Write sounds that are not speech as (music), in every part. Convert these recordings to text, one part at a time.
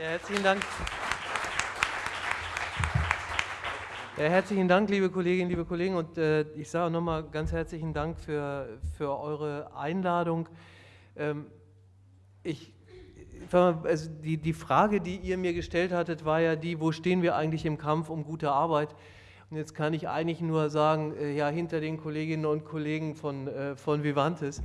Ja, herzlichen Dank. Ja, herzlichen Dank, liebe Kolleginnen, liebe Kollegen. Und äh, ich sage nochmal ganz herzlichen Dank für, für eure Einladung. Ähm, ich, also die, die Frage, die ihr mir gestellt hattet, war ja die, wo stehen wir eigentlich im Kampf um gute Arbeit? Und jetzt kann ich eigentlich nur sagen, äh, ja, hinter den Kolleginnen und Kollegen von, äh, von Vivantes.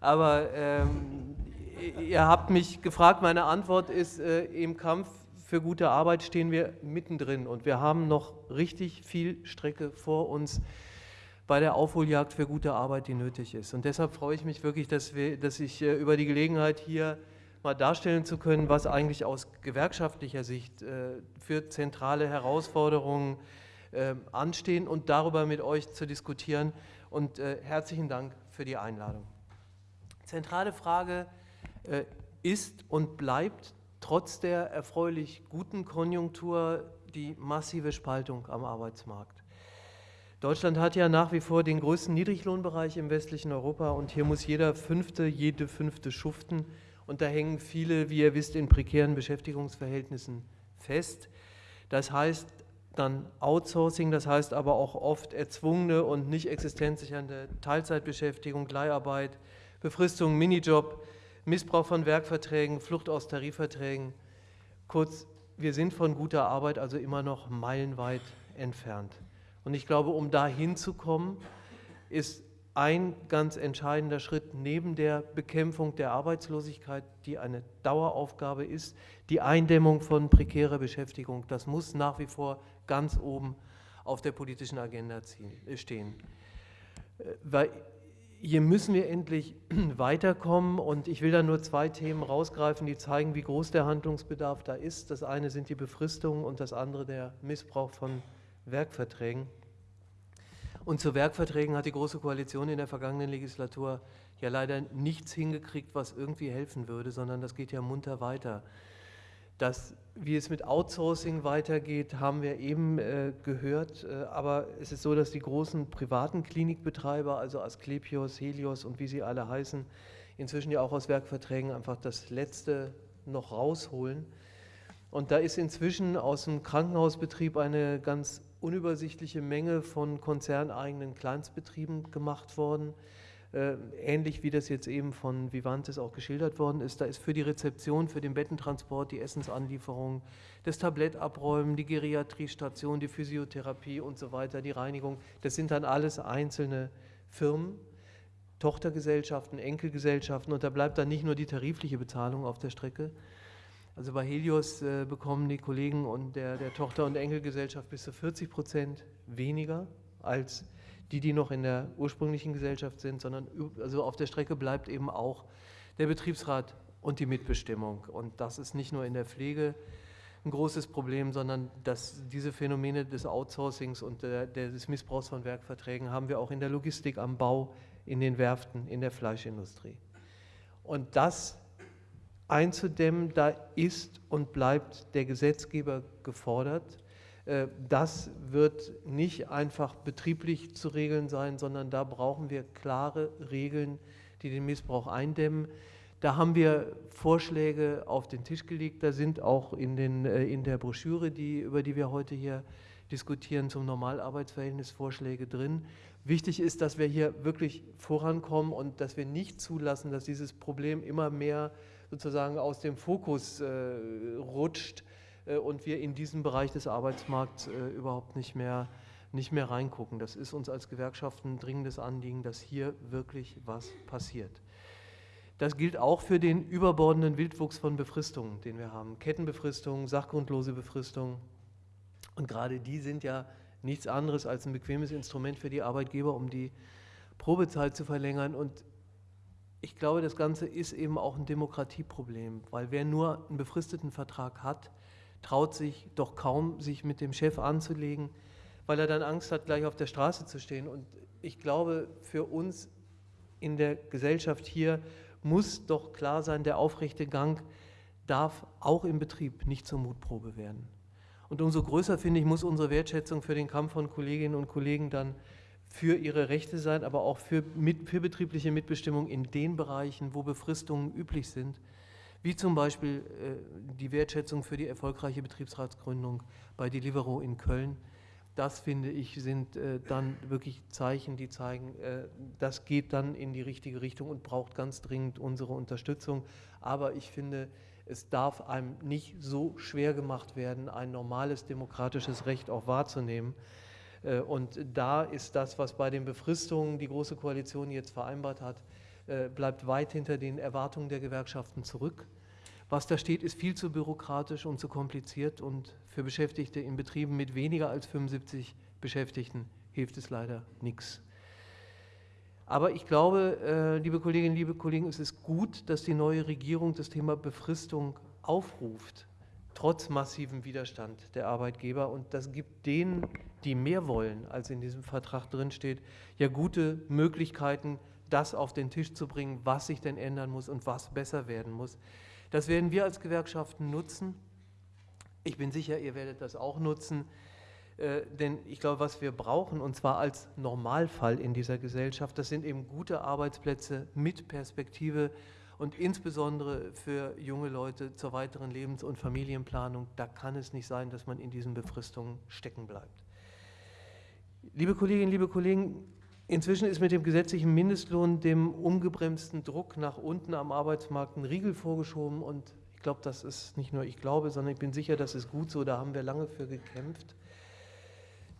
Aber ähm, ihr habt mich gefragt, meine Antwort ist, äh, im Kampf für gute Arbeit stehen wir mittendrin und wir haben noch richtig viel Strecke vor uns bei der Aufholjagd für gute Arbeit, die nötig ist. Und deshalb freue ich mich wirklich, dass, wir, dass ich äh, über die Gelegenheit hier mal darstellen zu können, was eigentlich aus gewerkschaftlicher Sicht äh, für zentrale Herausforderungen äh, anstehen und darüber mit euch zu diskutieren. Und herzlichen Dank für die Einladung. Zentrale Frage ist und bleibt trotz der erfreulich guten Konjunktur die massive Spaltung am Arbeitsmarkt. Deutschland hat ja nach wie vor den größten Niedriglohnbereich im westlichen Europa und hier muss jeder Fünfte, jede Fünfte schuften und da hängen viele, wie ihr wisst, in prekären Beschäftigungsverhältnissen fest. Das heißt dann Outsourcing, das heißt aber auch oft erzwungene und nicht existenzsichernde Teilzeitbeschäftigung, Leiharbeit, Befristung, Minijob, Missbrauch von Werkverträgen, Flucht aus Tarifverträgen. Kurz, wir sind von guter Arbeit also immer noch meilenweit entfernt. Und ich glaube, um da hinzukommen, ist ein ganz entscheidender Schritt neben der Bekämpfung der Arbeitslosigkeit, die eine Daueraufgabe ist, die Eindämmung von prekärer Beschäftigung. Das muss nach wie vor ganz oben auf der politischen Agenda stehen. Äh, weil hier müssen wir endlich (clears throat) weiterkommen und ich will da nur zwei Themen rausgreifen, die zeigen, wie groß der Handlungsbedarf da ist. Das eine sind die Befristungen und das andere der Missbrauch von Werkverträgen. Und zu Werkverträgen hat die Große Koalition in der vergangenen Legislatur ja leider nichts hingekriegt, was irgendwie helfen würde, sondern das geht ja munter weiter. Das wie es mit Outsourcing weitergeht, haben wir eben äh, gehört. Äh, aber es ist so, dass die großen privaten Klinikbetreiber, also Asklepios, Helios und wie sie alle heißen, inzwischen ja auch aus Werkverträgen einfach das Letzte noch rausholen. Und da ist inzwischen aus dem Krankenhausbetrieb eine ganz unübersichtliche Menge von konzerneigenen Kleinstbetrieben gemacht worden. Äh, ähnlich wie das jetzt eben von Vivantes auch geschildert worden ist. Da ist für die Rezeption, für den Bettentransport, die Essensanlieferung, das Tablettabräumen, die Geriatriestation, die Physiotherapie und so weiter, die Reinigung, das sind dann alles einzelne Firmen, Tochtergesellschaften, Enkelgesellschaften und da bleibt dann nicht nur die tarifliche Bezahlung auf der Strecke. Also bei Helios äh, bekommen die Kollegen und der, der Tochter- und Enkelgesellschaft bis zu 40 Prozent weniger als die, die noch in der ursprünglichen Gesellschaft sind, sondern also auf der Strecke bleibt eben auch der Betriebsrat und die Mitbestimmung. Und das ist nicht nur in der Pflege ein großes Problem, sondern dass diese Phänomene des Outsourcings und der, des Missbrauchs von Werkverträgen haben wir auch in der Logistik, am Bau, in den Werften, in der Fleischindustrie. Und das einzudämmen, da ist und bleibt der Gesetzgeber gefordert. Äh, das wird nicht einfach betrieblich zu regeln sein, sondern da brauchen wir klare Regeln, die den Missbrauch eindämmen. Da haben wir Vorschläge auf den Tisch gelegt, da sind auch in, den, äh, in der Broschüre, die, über die wir heute hier diskutieren, zum Normalarbeitsverhältnis Vorschläge drin. Wichtig ist, dass wir hier wirklich vorankommen und dass wir nicht zulassen, dass dieses Problem immer mehr sozusagen aus dem Fokus äh, rutscht und wir in diesen Bereich des Arbeitsmarkts äh, überhaupt nicht mehr, nicht mehr reingucken. Das ist uns als Gewerkschaften ein dringendes Anliegen, dass hier wirklich was passiert. Das gilt auch für den überbordenden Wildwuchs von Befristungen, den wir haben. Kettenbefristungen, sachgrundlose Befristungen. Und gerade die sind ja nichts anderes als ein bequemes Instrument für die Arbeitgeber, um die Probezeit zu verlängern. Und ich glaube, das Ganze ist eben auch ein Demokratieproblem, weil wer nur einen befristeten Vertrag hat, traut sich doch kaum, sich mit dem Chef anzulegen, weil er dann Angst hat, gleich auf der Straße zu stehen. Und ich glaube, für uns in der Gesellschaft hier muss doch klar sein, der aufrechte Gang darf auch im Betrieb nicht zur Mutprobe werden. Und umso größer, finde ich, muss unsere Wertschätzung für den Kampf von Kolleginnen und Kollegen dann für ihre Rechte sein, aber auch für, mit, für betriebliche Mitbestimmung in den Bereichen, wo Befristungen üblich sind. Wie zum Beispiel äh, die Wertschätzung für die erfolgreiche Betriebsratsgründung bei Deliveroo in Köln. Das finde ich sind äh, dann wirklich Zeichen, die zeigen, äh, das geht dann in die richtige Richtung und braucht ganz dringend unsere Unterstützung. Aber ich finde, es darf einem nicht so schwer gemacht werden, ein normales demokratisches Recht auch wahrzunehmen. Und da ist das, was bei den Befristungen die Große Koalition jetzt vereinbart hat, bleibt weit hinter den Erwartungen der Gewerkschaften zurück. Was da steht, ist viel zu bürokratisch und zu kompliziert und für Beschäftigte in Betrieben mit weniger als 75 Beschäftigten hilft es leider nichts. Aber ich glaube, äh, liebe Kolleginnen, liebe Kollegen, es ist gut, dass die neue Regierung das Thema Befristung aufruft, trotz massivem Widerstand der Arbeitgeber. Und das gibt denen, die mehr wollen, als in diesem Vertrag drinsteht, ja gute Möglichkeiten, das auf den Tisch zu bringen, was sich denn ändern muss und was besser werden muss. Das werden wir als Gewerkschaften nutzen. Ich bin sicher, ihr werdet das auch nutzen, äh, denn ich glaube, was wir brauchen, und zwar als Normalfall in dieser Gesellschaft, das sind eben gute Arbeitsplätze mit Perspektive und insbesondere für junge Leute zur weiteren Lebens- und Familienplanung. Da kann es nicht sein, dass man in diesen Befristungen stecken bleibt. Liebe Kolleginnen, liebe Kollegen, Inzwischen ist mit dem gesetzlichen Mindestlohn dem umgebremsten Druck nach unten am Arbeitsmarkt ein Riegel vorgeschoben und ich glaube, das ist nicht nur ich glaube, sondern ich bin sicher, das ist gut so, da haben wir lange für gekämpft.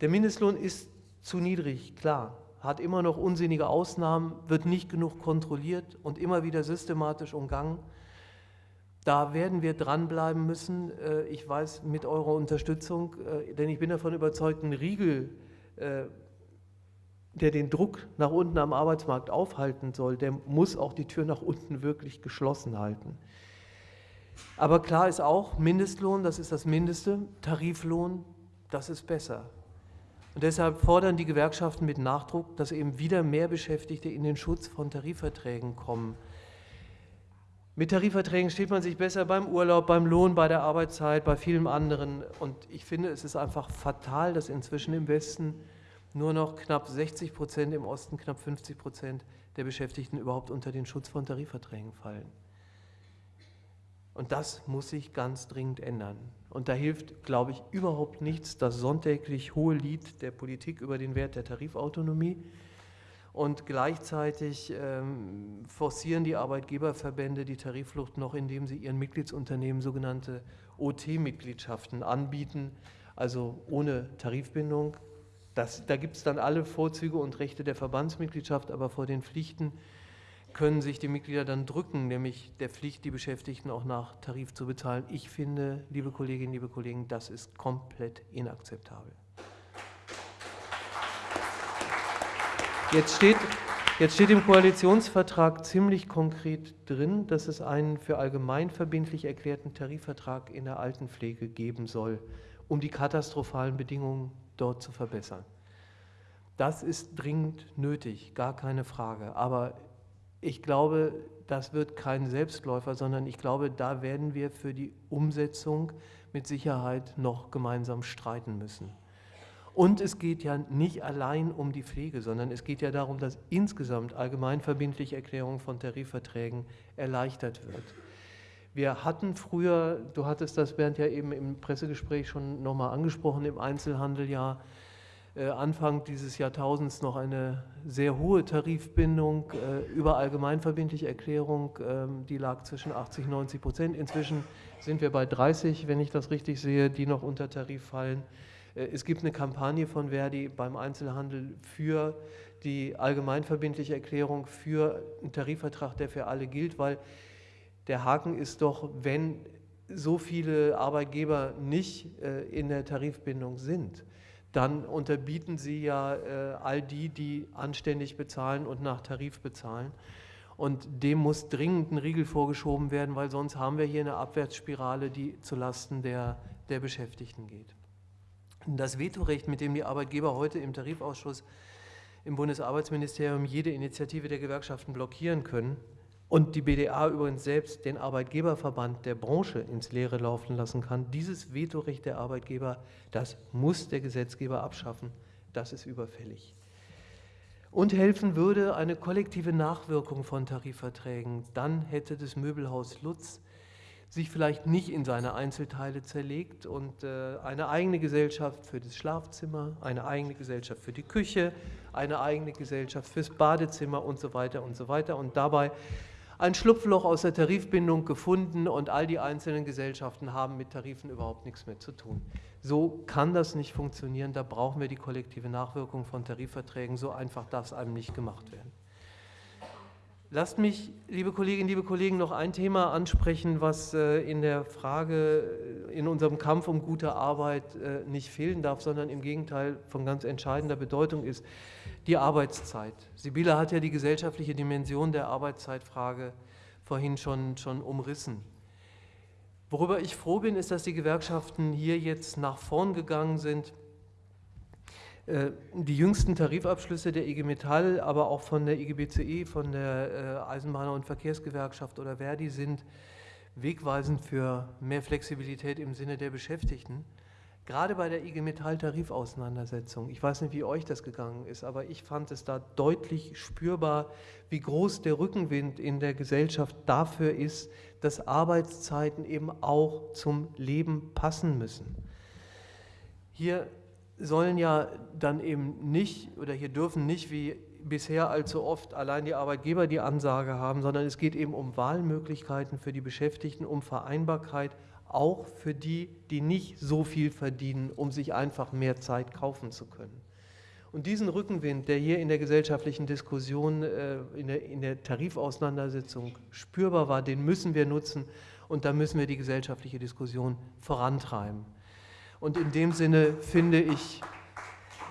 Der Mindestlohn ist zu niedrig, klar, hat immer noch unsinnige Ausnahmen, wird nicht genug kontrolliert und immer wieder systematisch umgangen. Da werden wir dranbleiben müssen. Äh, ich weiß, mit eurer Unterstützung, äh, denn ich bin davon überzeugt, ein Riegel äh, der den Druck nach unten am Arbeitsmarkt aufhalten soll, der muss auch die Tür nach unten wirklich geschlossen halten. Aber klar ist auch, Mindestlohn, das ist das Mindeste, Tariflohn, das ist besser. Und deshalb fordern die Gewerkschaften mit Nachdruck, dass eben wieder mehr Beschäftigte in den Schutz von Tarifverträgen kommen. Mit Tarifverträgen steht man sich besser beim Urlaub, beim Lohn, bei der Arbeitszeit, bei vielem anderen. Und ich finde, es ist einfach fatal, dass inzwischen im Westen nur noch knapp 60 Prozent, im Osten knapp 50 Prozent der Beschäftigten überhaupt unter den Schutz von Tarifverträgen fallen. Und das muss sich ganz dringend ändern. Und da hilft, glaube ich, überhaupt nichts das sonntäglich hohe Lied der Politik über den Wert der Tarifautonomie. Und gleichzeitig ähm, forcieren die Arbeitgeberverbände die Tarifflucht noch, indem sie ihren Mitgliedsunternehmen sogenannte OT-Mitgliedschaften anbieten, also ohne Tarifbindung, das, da gibt es dann alle Vorzüge und Rechte der Verbandsmitgliedschaft, aber vor den Pflichten können sich die Mitglieder dann drücken, nämlich der Pflicht, die Beschäftigten auch nach Tarif zu bezahlen. Ich finde, liebe Kolleginnen, liebe Kollegen, das ist komplett inakzeptabel. Jetzt steht, jetzt steht im Koalitionsvertrag ziemlich konkret drin, dass es einen für allgemein verbindlich erklärten Tarifvertrag in der Altenpflege geben soll, um die katastrophalen Bedingungen dort zu verbessern. Das ist dringend nötig, gar keine Frage. Aber ich glaube, das wird kein Selbstläufer, sondern ich glaube, da werden wir für die Umsetzung mit Sicherheit noch gemeinsam streiten müssen. Und es geht ja nicht allein um die Pflege, sondern es geht ja darum, dass insgesamt allgemeinverbindliche Erklärung von Tarifverträgen erleichtert wird. Wir hatten früher, du hattest das Bernd ja eben im Pressegespräch schon nochmal angesprochen, im Einzelhandel ja äh, Anfang dieses Jahrtausends noch eine sehr hohe Tarifbindung äh, über allgemeinverbindliche Erklärung, ähm, die lag zwischen 80 und 90 Prozent. Inzwischen sind wir bei 30, wenn ich das richtig sehe, die noch unter Tarif fallen. Äh, es gibt eine Kampagne von Verdi beim Einzelhandel für die allgemeinverbindliche Erklärung für einen Tarifvertrag, der für alle gilt, weil der Haken ist doch, wenn so viele Arbeitgeber nicht äh, in der Tarifbindung sind, dann unterbieten sie ja äh, all die, die anständig bezahlen und nach Tarif bezahlen. Und dem muss dringend ein Riegel vorgeschoben werden, weil sonst haben wir hier eine Abwärtsspirale, die zulasten der, der Beschäftigten geht. Das Vetorecht, mit dem die Arbeitgeber heute im Tarifausschuss im Bundesarbeitsministerium jede Initiative der Gewerkschaften blockieren können, und die BDA übrigens selbst den Arbeitgeberverband der Branche ins Leere laufen lassen kann. Dieses Vetorecht der Arbeitgeber, das muss der Gesetzgeber abschaffen. Das ist überfällig. Und helfen würde eine kollektive Nachwirkung von Tarifverträgen. Dann hätte das Möbelhaus Lutz sich vielleicht nicht in seine Einzelteile zerlegt und äh, eine eigene Gesellschaft für das Schlafzimmer, eine eigene Gesellschaft für die Küche, eine eigene Gesellschaft fürs Badezimmer und so weiter und so weiter und dabei ein Schlupfloch aus der Tarifbindung gefunden und all die einzelnen Gesellschaften haben mit Tarifen überhaupt nichts mehr zu tun. So kann das nicht funktionieren, da brauchen wir die kollektive Nachwirkung von Tarifverträgen, so einfach darf es einem nicht gemacht werden. Lasst mich, liebe Kolleginnen, liebe Kollegen, noch ein Thema ansprechen, was äh, in der Frage, äh, in unserem Kampf um gute Arbeit äh, nicht fehlen darf, sondern im Gegenteil von ganz entscheidender Bedeutung ist, die Arbeitszeit. Sibylle hat ja die gesellschaftliche Dimension der Arbeitszeitfrage vorhin schon, schon umrissen. Worüber ich froh bin, ist, dass die Gewerkschaften hier jetzt nach vorn gegangen sind die jüngsten Tarifabschlüsse der IG Metall, aber auch von der IG BCE, von der äh, Eisenbahner- und Verkehrsgewerkschaft oder Verdi sind wegweisend für mehr Flexibilität im Sinne der Beschäftigten. Gerade bei der IG Metall Tarifauseinandersetzung, ich weiß nicht, wie euch das gegangen ist, aber ich fand es da deutlich spürbar, wie groß der Rückenwind in der Gesellschaft dafür ist, dass Arbeitszeiten eben auch zum Leben passen müssen. Hier sollen ja dann eben nicht oder hier dürfen nicht wie bisher allzu oft allein die Arbeitgeber die Ansage haben, sondern es geht eben um Wahlmöglichkeiten für die Beschäftigten, um Vereinbarkeit, auch für die, die nicht so viel verdienen, um sich einfach mehr Zeit kaufen zu können. Und diesen Rückenwind, der hier in der gesellschaftlichen Diskussion, äh, in der, in der Tarifauseinandersetzung spürbar war, den müssen wir nutzen und da müssen wir die gesellschaftliche Diskussion vorantreiben. Und in dem Sinne finde ich,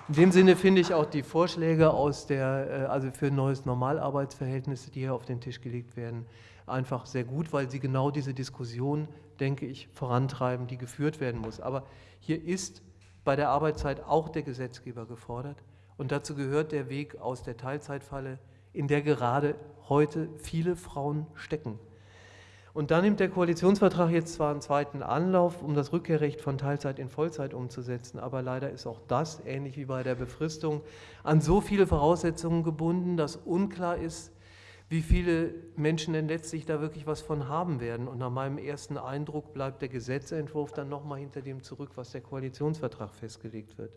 in dem Sinne finde ich auch die Vorschläge aus der, äh, also für ein neues Normalarbeitsverhältnis, die hier auf den Tisch gelegt werden, einfach sehr gut, weil sie genau diese Diskussion, denke ich, vorantreiben, die geführt werden muss. Aber hier ist bei der Arbeitszeit auch der Gesetzgeber gefordert. Und dazu gehört der Weg aus der Teilzeitfalle, in der gerade heute viele Frauen stecken. Und dann nimmt der Koalitionsvertrag jetzt zwar einen zweiten Anlauf, um das Rückkehrrecht von Teilzeit in Vollzeit umzusetzen, aber leider ist auch das, ähnlich wie bei der Befristung, an so viele Voraussetzungen gebunden, dass unklar ist, wie viele Menschen denn letztlich da wirklich was von haben werden. Und nach meinem ersten Eindruck bleibt der Gesetzentwurf dann nochmal hinter dem zurück, was der Koalitionsvertrag festgelegt wird.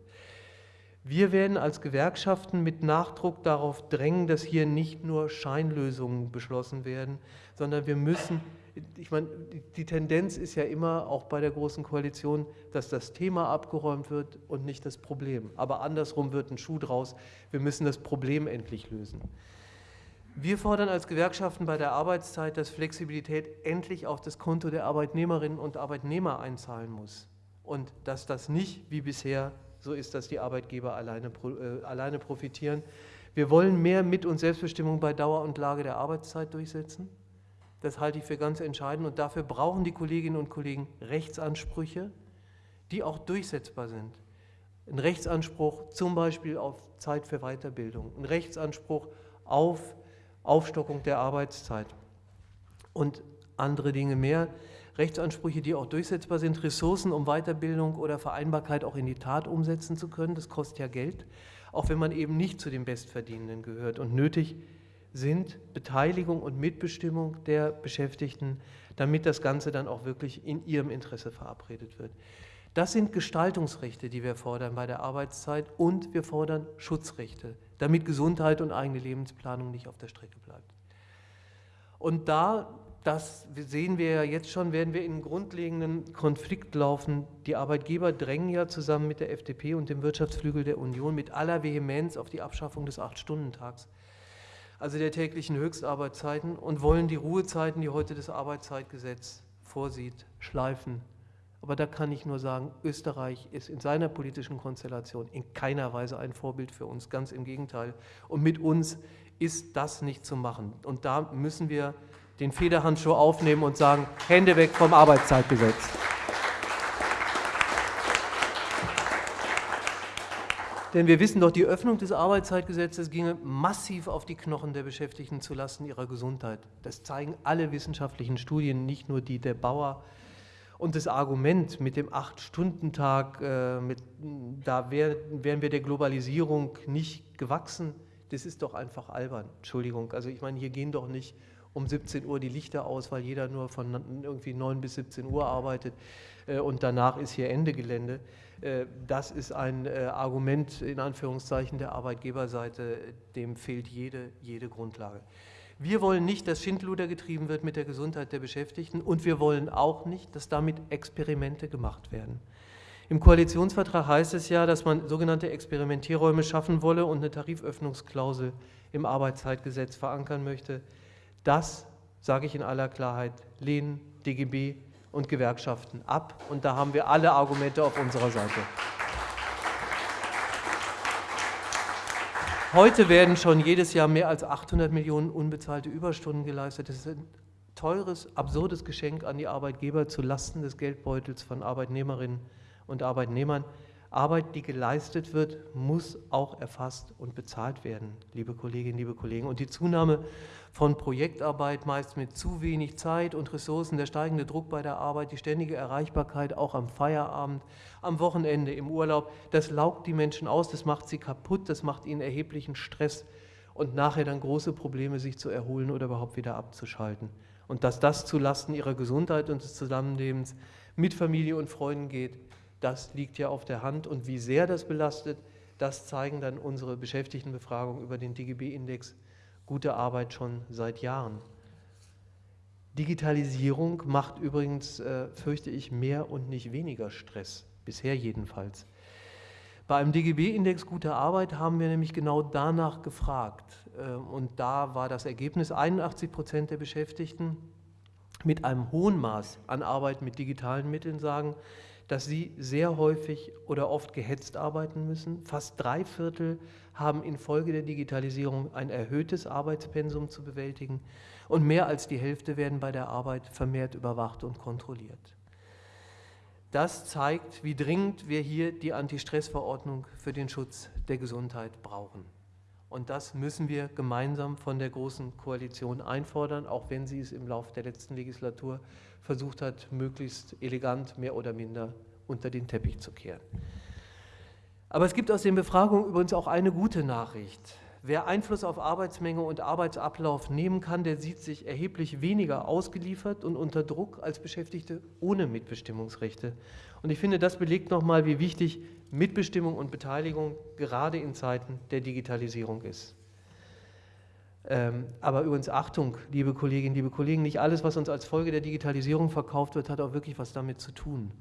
Wir werden als Gewerkschaften mit Nachdruck darauf drängen, dass hier nicht nur Scheinlösungen beschlossen werden, sondern wir müssen ich meine, die Tendenz ist ja immer, auch bei der Großen Koalition, dass das Thema abgeräumt wird und nicht das Problem. Aber andersrum wird ein Schuh draus, wir müssen das Problem endlich lösen. Wir fordern als Gewerkschaften bei der Arbeitszeit, dass Flexibilität endlich auf das Konto der Arbeitnehmerinnen und Arbeitnehmer einzahlen muss. Und dass das nicht wie bisher so ist, dass die Arbeitgeber alleine, äh, alleine profitieren. Wir wollen mehr Mit- und Selbstbestimmung bei Dauer und Lage der Arbeitszeit durchsetzen. Das halte ich für ganz entscheidend und dafür brauchen die Kolleginnen und Kollegen Rechtsansprüche, die auch durchsetzbar sind. Ein Rechtsanspruch zum Beispiel auf Zeit für Weiterbildung, ein Rechtsanspruch auf Aufstockung der Arbeitszeit und andere Dinge mehr. Rechtsansprüche, die auch durchsetzbar sind, Ressourcen, um Weiterbildung oder Vereinbarkeit auch in die Tat umsetzen zu können. Das kostet ja Geld, auch wenn man eben nicht zu den Bestverdienenden gehört. Und nötig sind Beteiligung und Mitbestimmung der Beschäftigten, damit das Ganze dann auch wirklich in ihrem Interesse verabredet wird. Das sind Gestaltungsrechte, die wir fordern bei der Arbeitszeit und wir fordern Schutzrechte, damit Gesundheit und eigene Lebensplanung nicht auf der Strecke bleibt. Und da, das sehen wir ja jetzt schon, werden wir in einen grundlegenden Konflikt laufen. Die Arbeitgeber drängen ja zusammen mit der FDP und dem Wirtschaftsflügel der Union mit aller Vehemenz auf die Abschaffung des Acht-Stunden-Tags also der täglichen Höchstarbeitszeiten, und wollen die Ruhezeiten, die heute das Arbeitszeitgesetz vorsieht, schleifen. Aber da kann ich nur sagen, Österreich ist in seiner politischen Konstellation in keiner Weise ein Vorbild für uns, ganz im Gegenteil. Und mit uns ist das nicht zu machen. Und da müssen wir den Federhandschuh aufnehmen und sagen, Hände weg vom Arbeitszeitgesetz. Denn wir wissen doch, die Öffnung des Arbeitszeitgesetzes ginge massiv auf die Knochen der Beschäftigten zulasten ihrer Gesundheit. Das zeigen alle wissenschaftlichen Studien, nicht nur die der Bauer. Und das Argument mit dem Acht-Stunden-Tag, äh, da wär, wären wir der Globalisierung nicht gewachsen, das ist doch einfach albern. Entschuldigung, also ich meine, hier gehen doch nicht um 17 Uhr die Lichter aus, weil jeder nur von irgendwie 9 bis 17 Uhr arbeitet äh, und danach ist hier Ende Gelände. Äh, das ist ein äh, Argument in Anführungszeichen der Arbeitgeberseite, dem fehlt jede, jede Grundlage. Wir wollen nicht, dass Schindluder getrieben wird mit der Gesundheit der Beschäftigten und wir wollen auch nicht, dass damit Experimente gemacht werden. Im Koalitionsvertrag heißt es ja, dass man sogenannte Experimentierräume schaffen wolle und eine Tariföffnungsklausel im Arbeitszeitgesetz verankern möchte. Das, sage ich in aller Klarheit, lehnen DGB und Gewerkschaften ab. Und da haben wir alle Argumente auf unserer Seite. Heute werden schon jedes Jahr mehr als 800 Millionen unbezahlte Überstunden geleistet. Das ist ein teures, absurdes Geschenk an die Arbeitgeber zu Lasten des Geldbeutels von Arbeitnehmerinnen und Arbeitnehmern. Arbeit, die geleistet wird, muss auch erfasst und bezahlt werden, liebe Kolleginnen, liebe Kollegen. Und die Zunahme von Projektarbeit, meist mit zu wenig Zeit und Ressourcen, der steigende Druck bei der Arbeit, die ständige Erreichbarkeit auch am Feierabend, am Wochenende, im Urlaub, das laugt die Menschen aus, das macht sie kaputt, das macht ihnen erheblichen Stress und nachher dann große Probleme, sich zu erholen oder überhaupt wieder abzuschalten. Und dass das zulasten ihrer Gesundheit und des Zusammenlebens mit Familie und Freunden geht, das liegt ja auf der Hand. Und wie sehr das belastet, das zeigen dann unsere Beschäftigtenbefragungen über den DGB-Index Gute Arbeit schon seit Jahren. Digitalisierung macht übrigens, äh, fürchte ich, mehr und nicht weniger Stress, bisher jedenfalls. Bei einem DGB-Index Gute Arbeit haben wir nämlich genau danach gefragt. Äh, und da war das Ergebnis, 81 Prozent der Beschäftigten mit einem hohen Maß an Arbeit mit digitalen Mitteln sagen, dass sie sehr häufig oder oft gehetzt arbeiten müssen. Fast drei Viertel haben infolge der Digitalisierung ein erhöhtes Arbeitspensum zu bewältigen und mehr als die Hälfte werden bei der Arbeit vermehrt überwacht und kontrolliert. Das zeigt, wie dringend wir hier die Anti-Stress-Verordnung für den Schutz der Gesundheit brauchen. Und das müssen wir gemeinsam von der Großen Koalition einfordern, auch wenn sie es im Laufe der letzten Legislatur versucht hat, möglichst elegant mehr oder minder unter den Teppich zu kehren. Aber es gibt aus den Befragungen übrigens auch eine gute Nachricht. Wer Einfluss auf Arbeitsmenge und Arbeitsablauf nehmen kann, der sieht sich erheblich weniger ausgeliefert und unter Druck als Beschäftigte ohne Mitbestimmungsrechte. Und ich finde, das belegt nochmal, wie wichtig Mitbestimmung und Beteiligung gerade in Zeiten der Digitalisierung ist. Ähm, aber übrigens Achtung, liebe Kolleginnen, liebe Kollegen, nicht alles, was uns als Folge der Digitalisierung verkauft wird, hat auch wirklich was damit zu tun.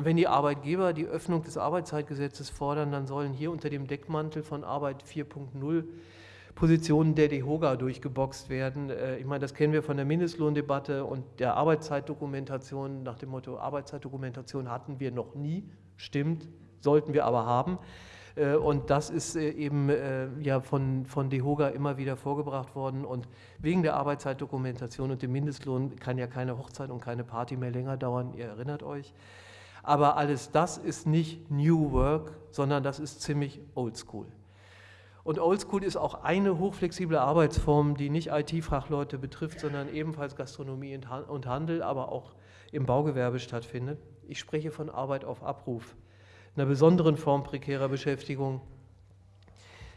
Und wenn die Arbeitgeber die Öffnung des Arbeitszeitgesetzes fordern, dann sollen hier unter dem Deckmantel von Arbeit 4.0 Positionen der DEHOGA durchgeboxt werden. Äh, ich meine, das kennen wir von der Mindestlohndebatte und der Arbeitszeitdokumentation. Nach dem Motto, Arbeitszeitdokumentation hatten wir noch nie, stimmt, sollten wir aber haben. Äh, und das ist äh, eben ja von, von DEHOGA immer wieder vorgebracht worden. Und wegen der Arbeitszeitdokumentation und dem Mindestlohn kann ja keine Hochzeit und keine Party mehr länger dauern, ihr erinnert euch. Aber alles das ist nicht New Work, sondern das ist ziemlich Oldschool. Und Oldschool ist auch eine hochflexible Arbeitsform, die nicht IT-Fachleute betrifft, sondern ebenfalls Gastronomie und Handel, aber auch im Baugewerbe stattfindet. Ich spreche von Arbeit auf Abruf einer besonderen Form prekärer Beschäftigung,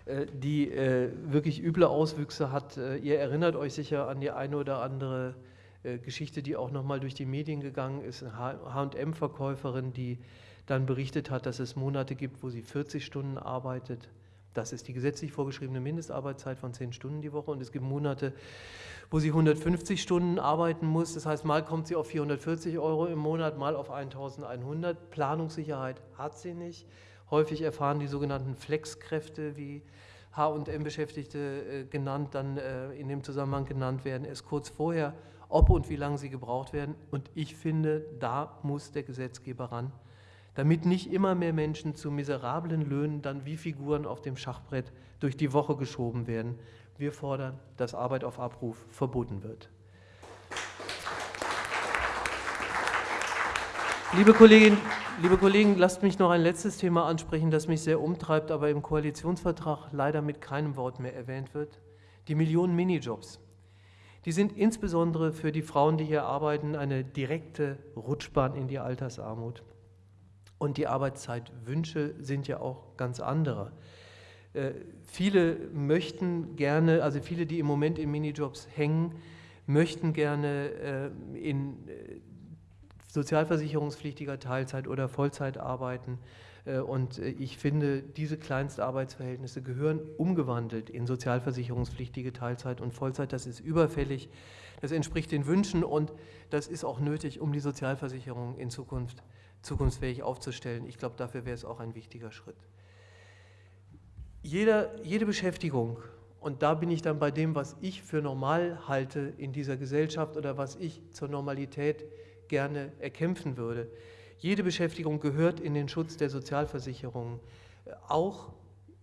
äh, die äh, wirklich üble Auswüchse hat. Äh, ihr erinnert euch sicher an die eine oder andere Geschichte, die auch nochmal durch die Medien gegangen ist. Eine HM-Verkäuferin, die dann berichtet hat, dass es Monate gibt, wo sie 40 Stunden arbeitet. Das ist die gesetzlich vorgeschriebene Mindestarbeitszeit von 10 Stunden die Woche. Und es gibt Monate, wo sie 150 Stunden arbeiten muss. Das heißt, mal kommt sie auf 440 Euro im Monat, mal auf 1100. Planungssicherheit hat sie nicht. Häufig erfahren die sogenannten Flexkräfte, wie H&M-Beschäftigte äh, genannt, dann äh, in dem Zusammenhang genannt werden, erst kurz vorher, ob und wie lange sie gebraucht werden. Und ich finde, da muss der Gesetzgeber ran, damit nicht immer mehr Menschen zu miserablen Löhnen dann wie Figuren auf dem Schachbrett durch die Woche geschoben werden, wir fordern, dass Arbeit auf Abruf verboten wird. Liebe Kolleginnen, liebe Kollegen, lasst mich noch ein letztes Thema ansprechen, das mich sehr umtreibt, aber im Koalitionsvertrag leider mit keinem Wort mehr erwähnt wird. Die Millionen Minijobs. Die sind insbesondere für die Frauen, die hier arbeiten, eine direkte Rutschbahn in die Altersarmut. Und die Arbeitszeitwünsche sind ja auch ganz andere. Äh, viele möchten gerne, also viele, die im Moment in Minijobs hängen, möchten gerne äh, in sozialversicherungspflichtiger Teilzeit oder Vollzeit arbeiten. Und ich finde, diese Kleinstarbeitsverhältnisse gehören umgewandelt in sozialversicherungspflichtige Teilzeit und Vollzeit. Das ist überfällig, das entspricht den Wünschen und das ist auch nötig, um die Sozialversicherung in Zukunft zukunftsfähig aufzustellen. Ich glaube, dafür wäre es auch ein wichtiger Schritt. Jeder, jede Beschäftigung, und da bin ich dann bei dem, was ich für normal halte in dieser Gesellschaft oder was ich zur Normalität gerne erkämpfen würde, jede Beschäftigung gehört in den Schutz der Sozialversicherungen, auch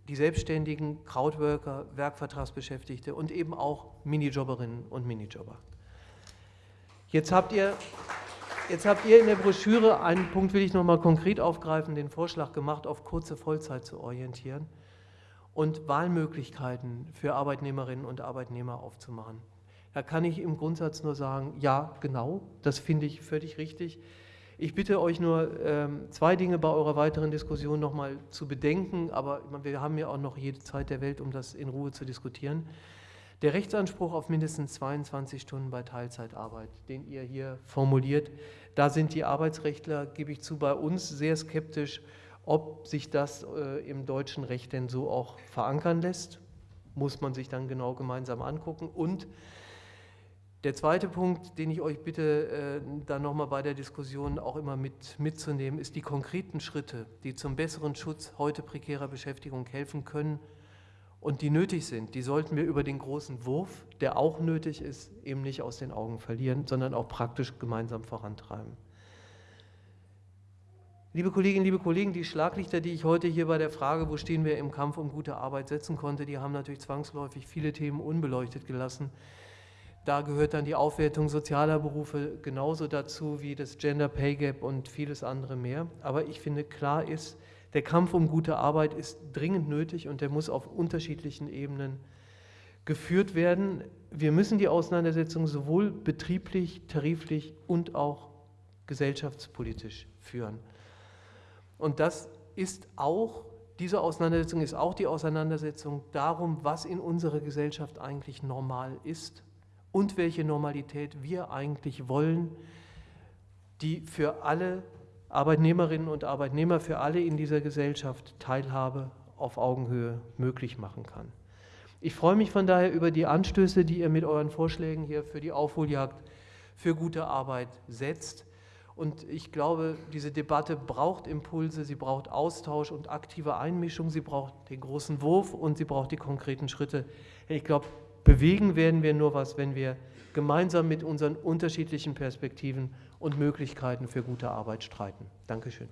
die Selbstständigen, Crowdworker, Werkvertragsbeschäftigte und eben auch Minijobberinnen und Minijobber. Jetzt habt ihr Jetzt habt ihr in der Broschüre, einen Punkt will ich nochmal konkret aufgreifen, den Vorschlag gemacht, auf kurze Vollzeit zu orientieren und Wahlmöglichkeiten für Arbeitnehmerinnen und Arbeitnehmer aufzumachen. Da kann ich im Grundsatz nur sagen, ja, genau, das finde ich völlig richtig. Ich bitte euch nur, ähm, zwei Dinge bei eurer weiteren Diskussion nochmal zu bedenken, aber wir haben ja auch noch jede Zeit der Welt, um das in Ruhe zu diskutieren. Der Rechtsanspruch auf mindestens 22 Stunden bei Teilzeitarbeit, den ihr hier formuliert, da sind die Arbeitsrechtler, gebe ich zu, bei uns sehr skeptisch, ob sich das äh, im deutschen Recht denn so auch verankern lässt. Muss man sich dann genau gemeinsam angucken. Und der zweite Punkt, den ich euch bitte, äh, dann nochmal bei der Diskussion auch immer mit, mitzunehmen, ist die konkreten Schritte, die zum besseren Schutz heute prekärer Beschäftigung helfen können und die nötig sind, die sollten wir über den großen Wurf, der auch nötig ist, eben nicht aus den Augen verlieren, sondern auch praktisch gemeinsam vorantreiben. Liebe Kolleginnen, liebe Kollegen, die Schlaglichter, die ich heute hier bei der Frage, wo stehen wir im Kampf um gute Arbeit setzen konnte, die haben natürlich zwangsläufig viele Themen unbeleuchtet gelassen. Da gehört dann die Aufwertung sozialer Berufe genauso dazu wie das Gender Pay Gap und vieles andere mehr. Aber ich finde, klar ist, der Kampf um gute Arbeit ist dringend nötig und der muss auf unterschiedlichen Ebenen geführt werden. Wir müssen die Auseinandersetzung sowohl betrieblich, tariflich und auch gesellschaftspolitisch führen. Und das ist auch, diese Auseinandersetzung ist auch die Auseinandersetzung darum, was in unserer Gesellschaft eigentlich normal ist und welche Normalität wir eigentlich wollen, die für alle Arbeitnehmerinnen und Arbeitnehmer für alle in dieser Gesellschaft Teilhabe auf Augenhöhe möglich machen kann. Ich freue mich von daher über die Anstöße, die ihr mit euren Vorschlägen hier für die Aufholjagd für gute Arbeit setzt. Und ich glaube, diese Debatte braucht Impulse, sie braucht Austausch und aktive Einmischung, sie braucht den großen Wurf und sie braucht die konkreten Schritte. Ich glaube, bewegen werden wir nur was, wenn wir gemeinsam mit unseren unterschiedlichen Perspektiven und Möglichkeiten für gute Arbeit streiten. Dankeschön.